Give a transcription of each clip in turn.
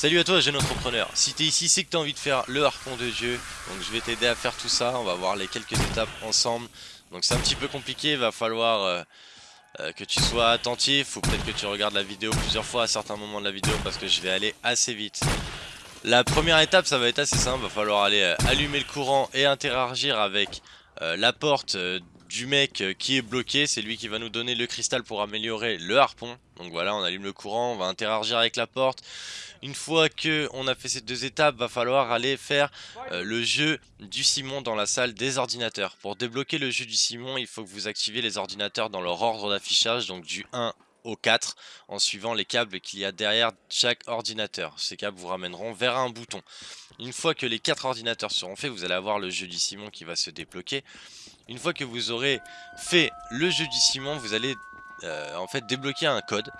Salut à toi jeune entrepreneur, si t'es ici c'est que t'as envie de faire le harpon de Dieu. Donc je vais t'aider à faire tout ça, on va voir les quelques étapes ensemble. Donc c'est un petit peu compliqué, il va falloir euh, euh, que tu sois attentif Ou peut-être que tu regardes la vidéo plusieurs fois à certains moments de la vidéo Parce que je vais aller assez vite. La première étape ça va être assez simple, va falloir aller euh, allumer le courant et interagir avec la porte du mec qui est bloqué, c'est lui qui va nous donner le cristal pour améliorer le harpon. Donc voilà, on allume le courant, on va interagir avec la porte. Une fois que on a fait ces deux étapes, va falloir aller faire euh, le jeu du Simon dans la salle des ordinateurs. Pour débloquer le jeu du Simon, il faut que vous activez les ordinateurs dans leur ordre d'affichage, donc du 1 au 4 en suivant les câbles qu'il y a derrière chaque ordinateur. Ces câbles vous ramèneront vers un bouton. Une fois que les 4 ordinateurs seront faits, vous allez avoir le jeu du Simon qui va se débloquer. Une fois que vous aurez fait le jeu du Simon, vous allez euh, en fait débloquer un code.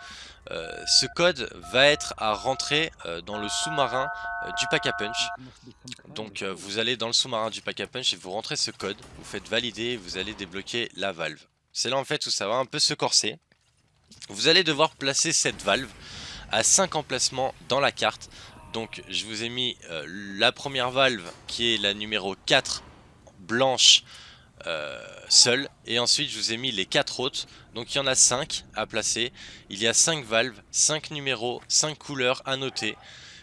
Euh, ce code va être à rentrer euh, dans le sous-marin du pack a punch. Donc vous allez dans le sous-marin du pack a punch et vous rentrez ce code, vous faites valider et vous allez débloquer la valve. C'est là en fait où ça va un peu se corser. Vous allez devoir placer cette valve à 5 emplacements dans la carte. Donc je vous ai mis la première valve qui est la numéro 4 blanche euh, seul. Et ensuite, je vous ai mis les 4 autres. Donc, il y en a 5 à placer. Il y a 5 valves, 5 numéros, 5 couleurs à noter.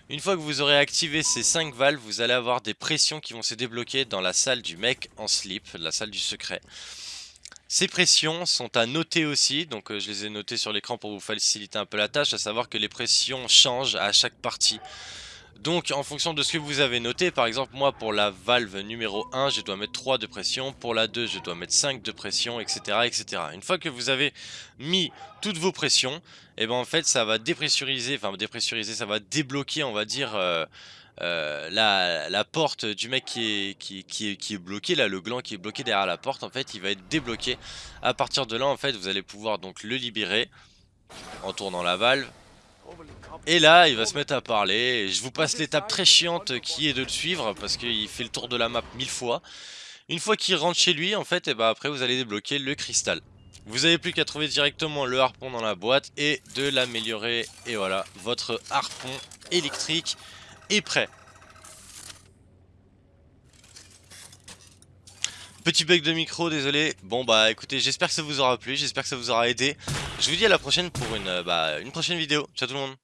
Une fois que vous aurez activé ces 5 valves, vous allez avoir des pressions qui vont se débloquer dans la salle du mec en slip, la salle du secret. Ces pressions sont à noter aussi, donc euh, je les ai notées sur l'écran pour vous faciliter un peu la tâche, à savoir que les pressions changent à chaque partie. Donc en fonction de ce que vous avez noté, par exemple moi pour la valve numéro 1 je dois mettre 3 de pression, pour la 2 je dois mettre 5 de pression, etc. etc. Une fois que vous avez mis toutes vos pressions, et eh ben en fait ça va dépressuriser, enfin dépressuriser, ça va débloquer on va dire euh, euh, la, porte du mec qui est, bloqué, là le gland qui est bloqué derrière la porte en fait il va être débloqué. À partir de là en fait vous allez pouvoir donc le libérer en tournant la valve et là, il va se mettre à parler. Je vous passe l'étape très chiante qui est de le suivre parce qu'il fait le tour de la map mille fois. Une fois qu'il rentre chez lui, en fait, et bah après vous allez débloquer le cristal. Vous n'avez plus qu'à trouver directement le harpon dans la boîte et de l'améliorer. Et voilà, votre harpon électrique est prêt. Petit bug de micro, désolé. Bon bah écoutez, j'espère que ça vous aura plu, j'espère que ça vous aura aidé. Je vous dis à la prochaine pour une, euh, bah, prochaine vidéo. Ciao tout le monde